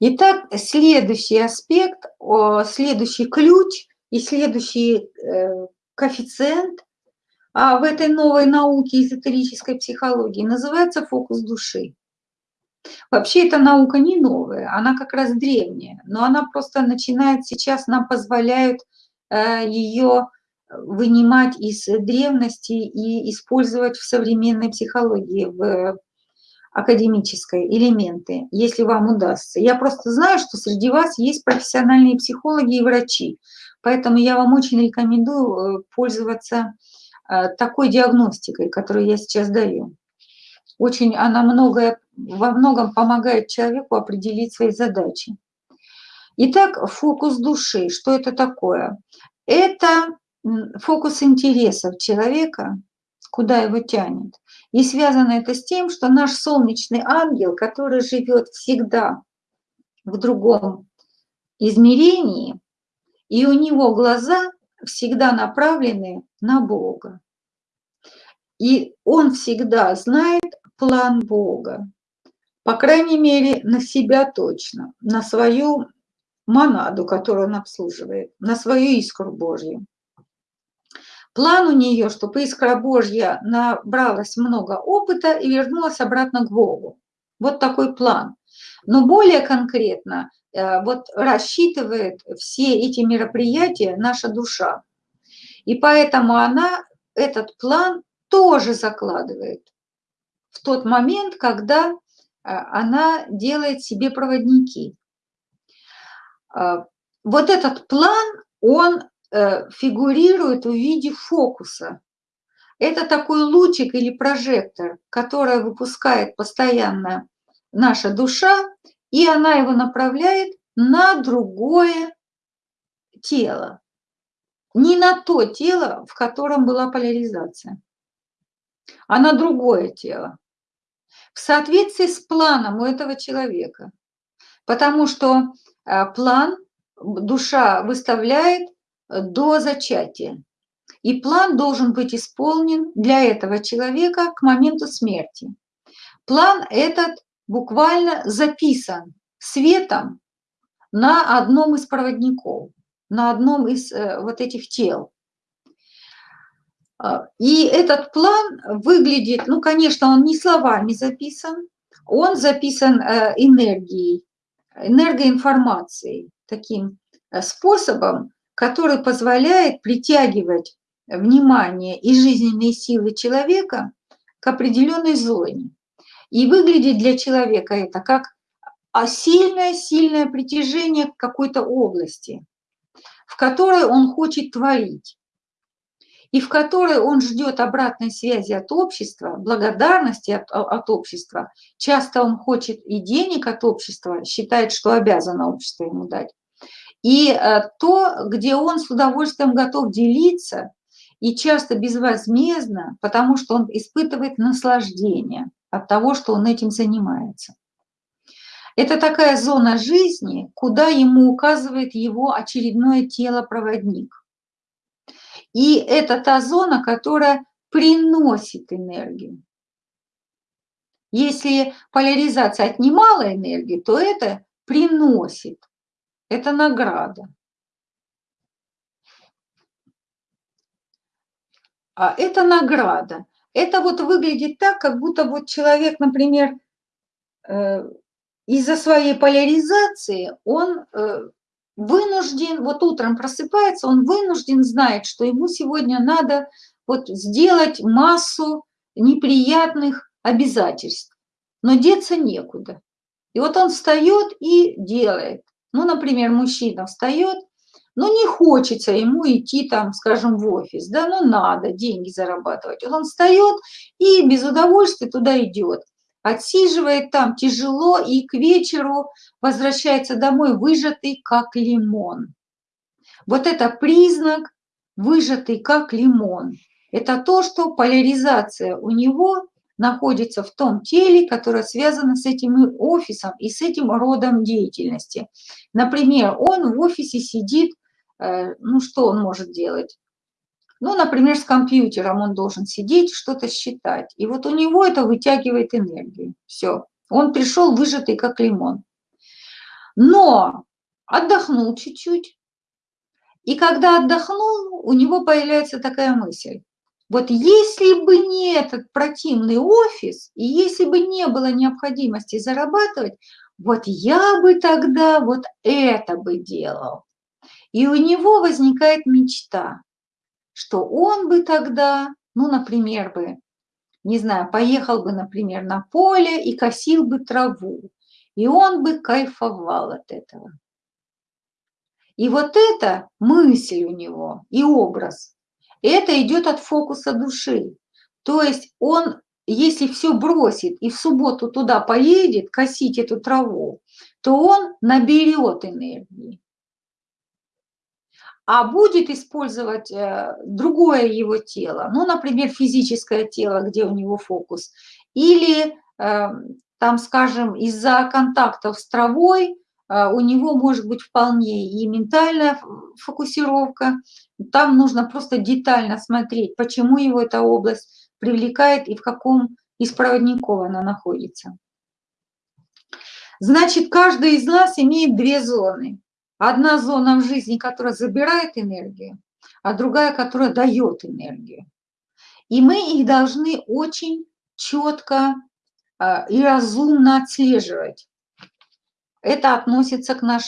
Итак, следующий аспект, следующий ключ и следующий э, коэффициент а в этой новой науке эзотерической психологии называется фокус души. Вообще эта наука не новая, она как раз древняя, но она просто начинает сейчас, нам позволяют э, ее вынимать из древности и использовать в современной психологии, в академической элементы, если вам удастся. Я просто знаю, что среди вас есть профессиональные психологи и врачи, поэтому я вам очень рекомендую э, пользоваться э, такой диагностикой, которую я сейчас даю. Очень она многое, во многом помогает человеку определить свои задачи. Итак, фокус души. Что это такое? Это фокус интересов человека, куда его тянет. И связано это с тем, что наш солнечный ангел, который живет всегда в другом измерении, и у него глаза всегда направлены на Бога. И он всегда знает план Бога, по крайней мере, на себя точно, на свою монаду, которую он обслуживает, на свою искру Божью. План у нее, чтобы искра Божья набралась много опыта и вернулась обратно к Богу. Вот такой план. Но более конкретно э, вот рассчитывает все эти мероприятия наша душа. И поэтому она этот план тоже закладывает в тот момент, когда э, она делает себе проводники. Э, вот этот план, он фигурирует в виде фокуса. Это такой лучик или прожектор, который выпускает постоянно наша душа, и она его направляет на другое тело. Не на то тело, в котором была поляризация, а на другое тело. В соответствии с планом у этого человека. Потому что э, план душа выставляет до зачатия. И план должен быть исполнен для этого человека к моменту смерти. План этот буквально записан светом на одном из проводников, на одном из э, вот этих тел. А, и этот план выглядит, ну, конечно, он не словами записан, он записан э, энергией, энергоинформацией, таким э, способом, который позволяет притягивать внимание и жизненные силы человека к определенной зоне. И выглядит для человека это как сильное-сильное притяжение к какой-то области, в которой он хочет творить, и в которой он ждет обратной связи от общества, благодарности от, от общества. Часто он хочет и денег от общества, считает, что обязано общество ему дать и э, то, где он с удовольствием готов делиться, и часто безвозмездно, потому что он испытывает наслаждение от того, что он этим занимается. Это такая зона жизни, куда ему указывает его очередное тело-проводник. И это та зона, которая приносит энергию. Если поляризация отнимала энергию, то это приносит это награда. А это награда. Это вот выглядит так, как будто вот человек, например, э, из-за своей поляризации он э, вынужден, вот утром просыпается, он вынужден знает, что ему сегодня надо вот сделать массу неприятных обязательств, но деться некуда. И вот он встает и делает. Ну, например, мужчина встает, но не хочется ему идти там, скажем, в офис, да, ну надо деньги зарабатывать. Он встает и без удовольствия туда идет, отсиживает там тяжело и к вечеру возвращается домой выжатый как лимон. Вот это признак выжатый как лимон. Это то, что поляризация у него находится в том теле, которое связано с этим офисом и с этим родом деятельности. Например, он в офисе сидит, э, ну что он может делать? Ну, например, с компьютером он должен сидеть, что-то считать. И вот у него это вытягивает энергию. Все. Он пришел выжатый, как лимон. но отдохнул чуть-чуть, и когда отдохнул, у него появляется такая мысль. Вот если бы не этот противный офис, и если бы не было необходимости зарабатывать, вот я бы тогда вот это бы делал. И у него возникает мечта, что он бы тогда, ну, например, бы, не знаю, поехал бы, например, на поле и косил бы траву, и он бы кайфовал от этого. И вот эта мысль у него и образ, это идет от фокуса души. То есть он, если все бросит и в субботу туда поедет косить эту траву, то он наберет энергии а будет использовать э, другое его тело, ну, например, физическое тело, где у него фокус, или эм, там, скажем, из-за контактов с травой у него может быть вполне и ментальная фокусировка, там нужно просто детально смотреть, почему его эта область привлекает и в каком из проводников она находится. Значит, каждый из нас имеет две зоны. Одна зона в жизни, которая забирает энергию, а другая, которая дает энергию. И мы их должны очень четко а, и разумно отслеживать. Это относится к нашей